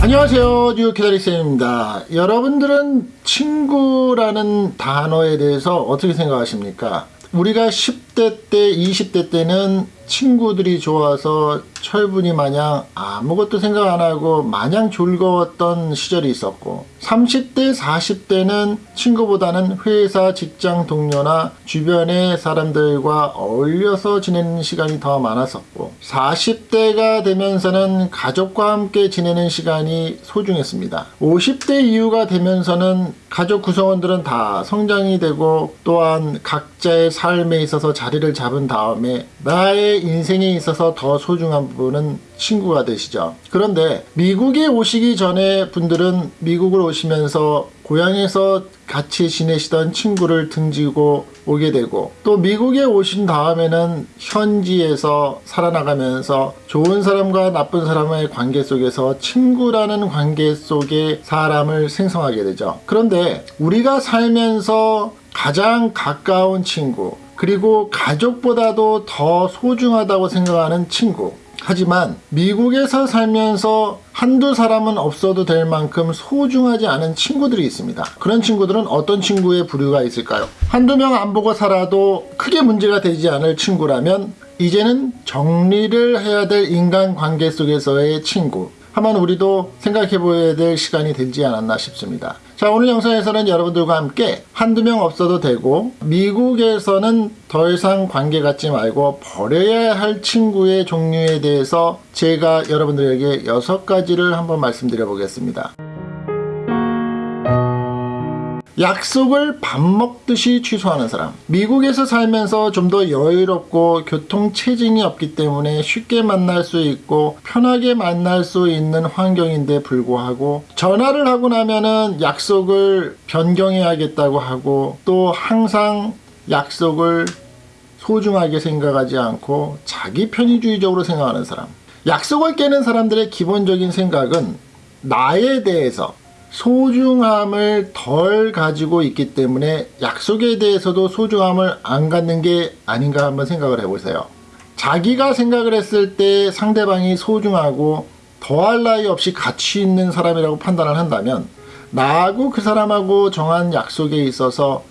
안녕하세요. 뉴키다리쌤입니다. 여러분들은 친구라는 단어에 대해서 어떻게 생각하십니까? 우리가 10대 때 20대 때는 친구들이 좋아서 철분이 마냥 아무것도 생각 안 하고 마냥 즐거웠던 시절이 있었고 30대 40대는 친구보다는 회사 직장 동료나 주변의 사람들과 어울려서 지내는 시간이 더 많았었고 40대가 되면서는 가족과 함께 지내는 시간이 소중했습니다. 50대 이후가 되면서는 가족 구성원들은 다 성장이 되고 또한 각자의 삶에 있어서 자 리를 잡은 다음에 나의 인생에 있어서 더 소중한 부분은 친구가 되시죠. 그런데 미국에 오시기 전에 분들은 미국을 오시면서 고향에서 같이 지내시던 친구를 등지고 오게 되고 또 미국에 오신 다음에는 현지에서 살아나가면서 좋은 사람과 나쁜 사람의 관계 속에서 친구라는 관계 속에 사람을 생성하게 되죠. 그런데 우리가 살면서 가장 가까운 친구 그리고 가족보다도 더 소중하다고 생각하는 친구 하지만 미국에서 살면서 한두 사람은 없어도 될 만큼 소중하지 않은 친구들이 있습니다. 그런 친구들은 어떤 친구의 부류가 있을까요? 한두 명 안 보고 살아도 크게 문제가 되지 않을 친구라면 이제는 정리를 해야 될 인간관계 속에서의 친구 한번 우리도 생각해 보아야 될 시간이 되지 않았나 싶습니다. 자 오늘 영상에서는 여러분들과 함께 한두 명 없어도 되고 미국에서는 더 이상 관계 갖지 말고 버려야 할 친구의 종류에 대해서 제가 여러분들에게 여섯 가지를 한번 말씀드려 보겠습니다. 약속을 밥 먹듯이 취소하는 사람. 미국에서 살면서 좀 더 여유롭고 교통체증이 없기 때문에 쉽게 만날 수 있고 편하게 만날 수 있는 환경인데 불구하고 전화를 하고 나면은 약속을 변경해야겠다고 하고 또 항상 약속을 소중하게 생각하지 않고 자기 편의주의적으로 생각하는 사람. 약속을 깨는 사람들의 기본적인 생각은 나에 대해서 소중함을 덜 가지고 있기 때문에 약속에 대해서도 소중함을 안 갖는 게 아닌가 한번 생각을 해보세요. 자기가 생각을 했을 때 상대방이 소중하고 더할 나위 없이 가치 있는 사람이라고 판단을 한다면 나하고 그 사람하고 정한 약속에 있어서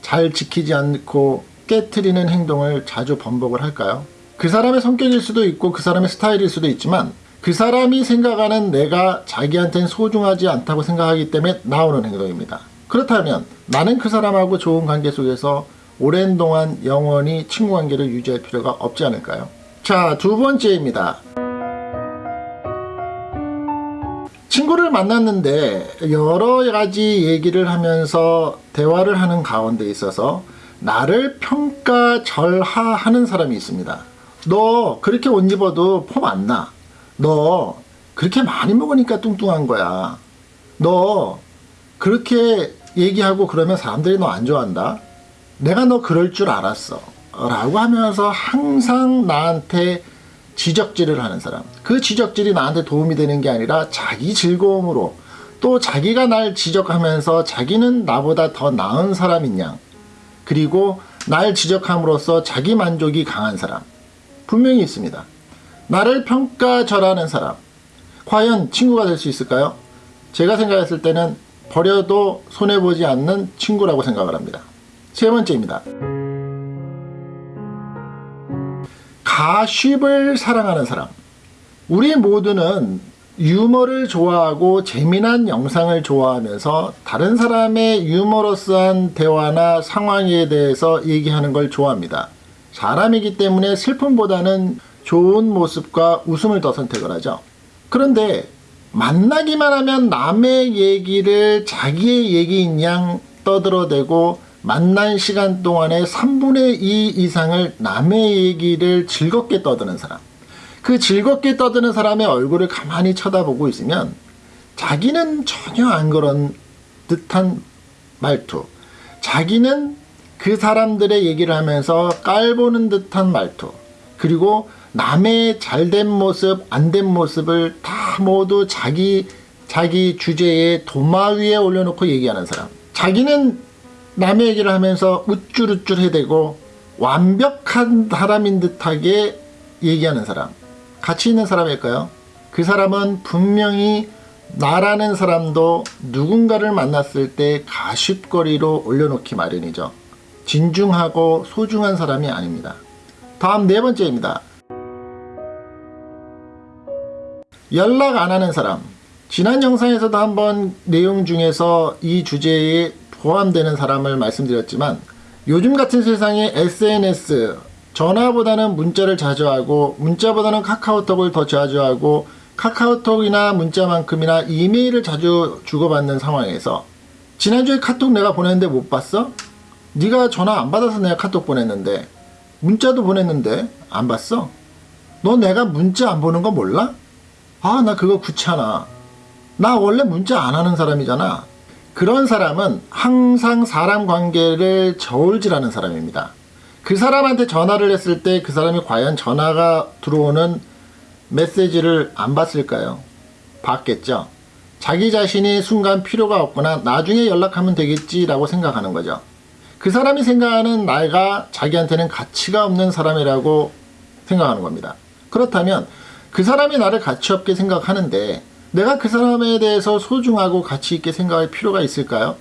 잘 지키지 않고 깨트리는 행동을 자주 번복을 할까요? 그 사람의 성격일 수도 있고 그 사람의 스타일일 수도 있지만 그 사람이 생각하는 내가 자기한테는 소중하지 않다고 생각하기 때문에 나오는 행동입니다. 그렇다면 나는 그 사람하고 좋은 관계 속에서 오랜 동안 영원히 친구 관계를 유지할 필요가 없지 않을까요? 자, 두 번째입니다. 친구를 만났는데 여러 가지 얘기를 하면서 대화를 하는 가운데 있어서 나를 평가절하하는 사람이 있습니다. 너 그렇게 옷 입어도 폼 안 나. 너 그렇게 많이 먹으니까 뚱뚱한 거야. 너 그렇게 얘기하고 그러면 사람들이 너 안 좋아한다. 내가 너 그럴 줄 알았어. 라고 하면서 항상 나한테 지적질을 하는 사람. 그 지적질이 나한테 도움이 되는 게 아니라 자기 즐거움으로 또 자기가 날 지적하면서 자기는 나보다 더 나은 사람인 양 그리고 날 지적함으로써 자기 만족이 강한 사람 분명히 있습니다. 나를 평가절하는 사람 과연 친구가 될 수 있을까요? 제가 생각했을 때는 버려도 손해보지 않는 친구라고 생각을 합니다. 세 번째입니다. 가쉽을 사랑하는 사람 우리 모두는 유머를 좋아하고 재미난 영상을 좋아하면서 다른 사람의 유머러스한 대화나 상황에 대해서 얘기하는 걸 좋아합니다. 사람이기 때문에 슬픔보다는 좋은 모습과 웃음을 더 선택을 하죠. 그런데 만나기만 하면 남의 얘기를 자기의 얘기인 양 떠들어대고 만난 시간 동안에 3분의 2 이상을 남의 얘기를 즐겁게 떠드는 사람 그 즐겁게 떠드는 사람의 얼굴을 가만히 쳐다보고 있으면 자기는 전혀 안 그런 듯한 말투 자기는 그 사람들의 얘기를 하면서 깔보는 듯한 말투 그리고 남의 잘된 모습 안 된 모습을 다 모두 자기 자기 주제에 도마 위에 올려놓고 얘기하는 사람 자기는 남의 얘기를 하면서 우쭐우쭐 해대고 완벽한 사람인 듯하게 얘기하는 사람 같이 있는 사람일까요? 그 사람은 분명히 나라는 사람도 누군가를 만났을 때 가십거리로 올려놓기 마련이죠. 진중하고 소중한 사람이 아닙니다. 다음 네 번째입니다. 연락 안 하는 사람. 지난 영상에서도 한번 내용 중에서 이 주제에 포함되는 사람을 말씀드렸지만 요즘 같은 세상에 SNS, 전화보다는 문자를 자주 하고 문자보다는 카카오톡을 더 자주 하고 카카오톡이나 문자만큼이나 이메일을 자주 주고받는 상황에서 지난주에 카톡 내가 보냈는데 못 봤어? 네가 전화 안 받아서 내가 카톡 보냈는데 문자도 보냈는데 안 봤어? 너 내가 문자 안 보는 거 몰라? 아 나 그거 귀찮아 나 원래 문자 안 하는 사람이잖아 그런 사람은 항상 사람 관계를 저울질하는 사람입니다 그 사람한테 전화를 했을 때 그 사람이 과연 전화가 들어오는 메시지를 안 봤을까요? 봤겠죠. 자기 자신이 순간 필요가 없거나 나중에 연락하면 되겠지라고 생각하는 거죠. 그 사람이 생각하는 나가 자기한테는 가치가 없는 사람이라고 생각하는 겁니다. 그렇다면 그 사람이 나를 가치 없게 생각하는데 내가 그 사람에 대해서 소중하고 가치 있게 생각할 필요가 있을까요?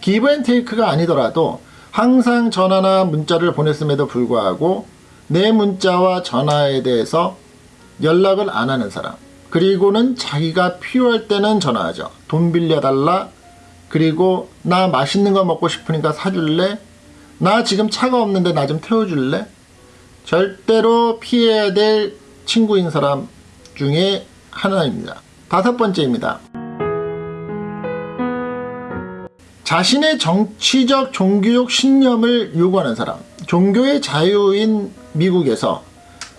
give and take가 아니더라도 항상 전화나 문자를 보냈음에도 불구하고 내 문자와 전화에 대해서 연락을 안 하는 사람 그리고는 자기가 필요할 때는 전화하죠. 돈 빌려달라 그리고 나 맛있는 거 먹고 싶으니까 사줄래? 나 지금 차가 없는데 나 좀 태워줄래? 절대로 피해야 될 친구인 사람 중에 하나입니다 다섯 번째입니다 자신의 정치적 종교적 신념을 요구하는 사람 종교의 자유인 미국에서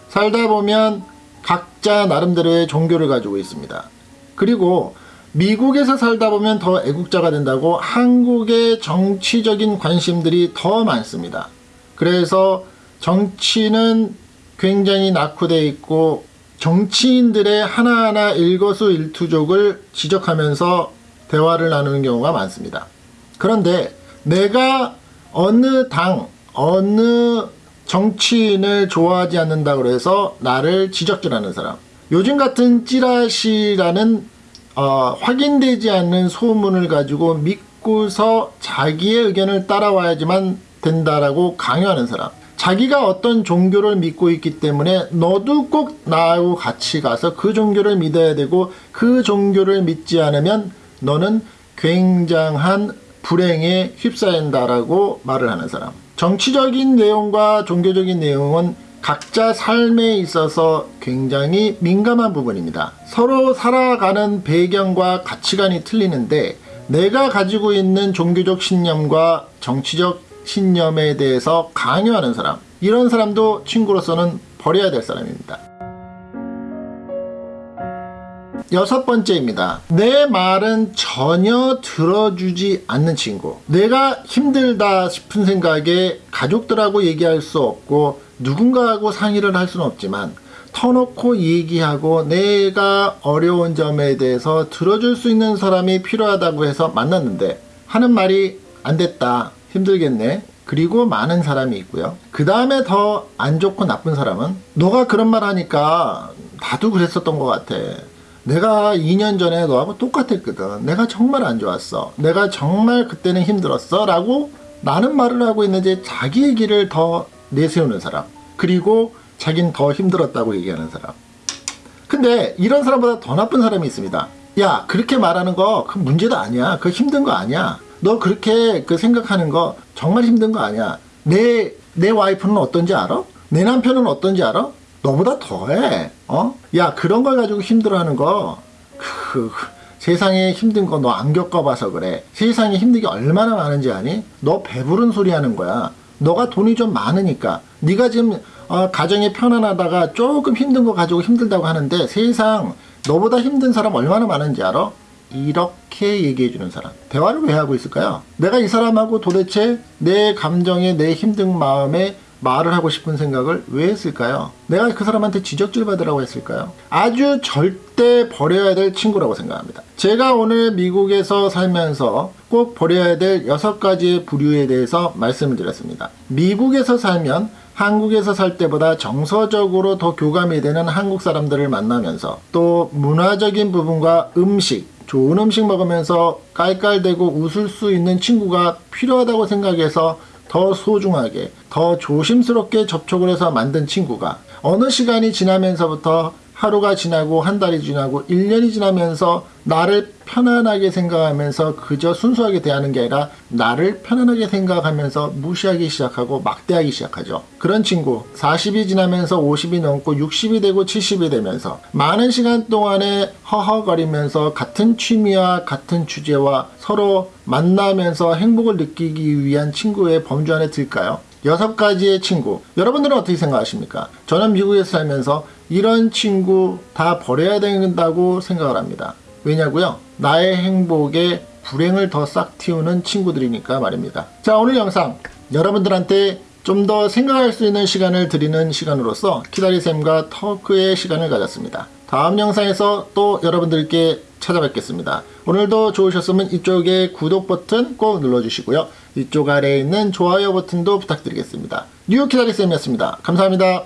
살다 보면 각자 나름대로의 종교를 가지고 있습니다. 그리고 미국에서 살다 보면 더 애국자가 된다고 한국의 정치적인 관심들이 더 많습니다. 그래서 정치는 굉장히 낙후되어 있고 정치인들의 하나하나 일거수일투족을 지적하면서 대화를 나누는 경우가 많습니다. 그런데 내가 어느 당, 어느 정치인을 좋아하지 않는다 그래서 나를 지적질하는 사람 요즘 같은 찌라시라는 어, 확인되지 않는 소문을 가지고 믿고서 자기의 의견을 따라와야지만 된다라고 강요하는 사람 자기가 어떤 종교를 믿고 있기 때문에 너도 꼭 나하고 같이 가서 그 종교를 믿어야 되고 그 종교를 믿지 않으면 너는 굉장한 불행에 휩싸인다라고 말을 하는 사람 정치적인 내용과 종교적인 내용은 각자 삶에 있어서 굉장히 민감한 부분입니다. 서로 살아가는 배경과 가치관이 틀리는데 내가 가지고 있는 종교적 신념과 정치적 신념에 대해서 강요하는 사람 이런 사람도 친구로서는 버려야 될 사람입니다. 여섯 번째입니다. 내 말은 전혀 들어주지 않는 친구. 내가 힘들다 싶은 생각에 가족들하고 얘기할 수 없고 누군가하고 상의를 할 수는 없지만 터놓고 얘기하고 내가 어려운 점에 대해서 들어줄 수 있는 사람이 필요하다고 해서 만났는데 하는 말이 안 됐다. 힘들겠네. 그리고 많은 사람이 있고요. 그 다음에 더 안 좋고 나쁜 사람은 너가 그런 말 하니까 나도 그랬었던 것 같아. 내가 2년 전에 너하고 똑같았거든. 내가 정말 안 좋았어. 내가 정말 그때는 힘들었어. 라고 나는 말을 하고 있는데 자기 얘기를 더 내세우는 사람. 그리고 자긴 더 힘들었다고 얘기하는 사람. 근데 이런 사람보다 더 나쁜 사람이 있습니다. 야 그렇게 말하는 거 그 문제도 아니야. 그 힘든 거 아니야. 너 그렇게 그 생각하는 거 정말 힘든 거 아니야. 내, 내 와이프는 어떤지 알아? 내 남편은 어떤지 알아? 너보다 더해. 어? 야 그런 걸 가지고 힘들어하는 거 그, 세상에 힘든 거 너 안 겪어봐서 그래. 세상에 힘든 게 얼마나 많은지 아니? 너 배부른 소리 하는 거야. 너가 돈이 좀 많으니까 네가 지금 어, 가정이 편안하다가 조금 힘든 거 가지고 힘들다고 하는데 세상 너보다 힘든 사람 얼마나 많은지 알아? 이렇게 얘기해 주는 사람 대화를 왜 하고 있을까요? 내가 이 사람하고 도대체 내 감정에 내 힘든 마음에 말을 하고 싶은 생각을 왜 했을까요? 내가 그 사람한테 지적질 받으라고 했을까요? 아주 절대 버려야 될 친구라고 생각합니다. 제가 오늘 미국에서 살면서 꼭 버려야 될 여섯 가지의 부류에 대해서 말씀을 드렸습니다. 미국에서 살면 한국에서 살 때보다 정서적으로 더 교감이 되는 한국 사람들을 만나면서 또 문화적인 부분과 음식, 좋은 음식 먹으면서 깔깔대고 웃을 수 있는 친구가 필요하다고 생각해서 더 소중하게, 더 조심스럽게 접촉을 해서 만든 친구가 어느 시간이 지나면서부터 하루가 지나고 한 달이 지나고 1년이 지나면서 나를 편안하게 생각하면서 그저 순수하게 대하는 게 아니라 나를 편안하게 생각하면서 무시하기 시작하고 막대하기 시작하죠. 그런 친구 40이 지나면서 50이 넘고 60이 되고 70이 되면서 많은 시간 동안에 허허거리면서 같은 취미와 같은 주제와 서로 만나면서 행복을 느끼기 위한 친구의 범주 안에 들까요? 여섯 가지의 친구. 여러분들은 어떻게 생각하십니까? 저는 미국에서 살면서 이런 친구 다 버려야 된다고 생각을 합니다. 왜냐고요? 나의 행복에 불행을 더 싹 틔우는 친구들이니까 말입니다. 자, 오늘 영상 여러분들한테 좀 더 생각할 수 있는 시간을 드리는 시간으로서 키다리쌤과 터크의 시간을 가졌습니다. 다음 영상에서 또 여러분들께 찾아뵙겠습니다. 오늘도 좋으셨으면 이쪽에 구독 버튼 꼭 눌러주시고요. 이쪽 아래에 있는 좋아요 버튼도 부탁드리겠습니다. 뉴 키다리쌤이었습니다. 감사합니다.